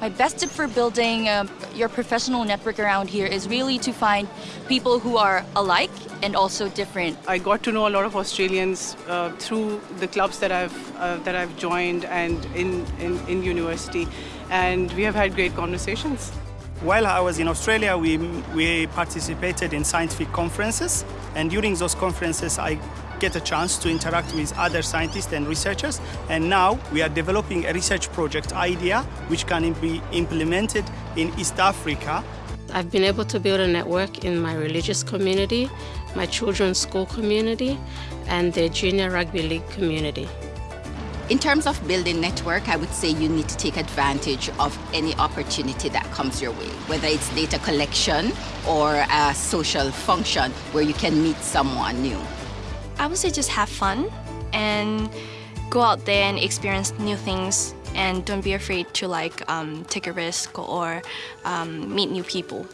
My best tip for building uh, your professional network around here is really to find people who are alike and also different. I got to know a lot of Australians uh, through the clubs that I've uh, that I've joined and in, in, in university, and we have had great conversations. While I was in Australia, we, we participated in scientific conferences, and during those conferences, I get a chance to interact with other scientists and researchers. And now we are developing a research project idea which can be implemented in East Africa. I've been able to build a network in my religious community, my children's school community, and the junior rugby league community. In terms of building network, I would say you need to take advantage of any opportunity that comes your way, whether it's data collection or a social function where you can meet someone new. I would say just have fun and go out there and experience new things and don't be afraid to like um, take a risk or um, meet new people.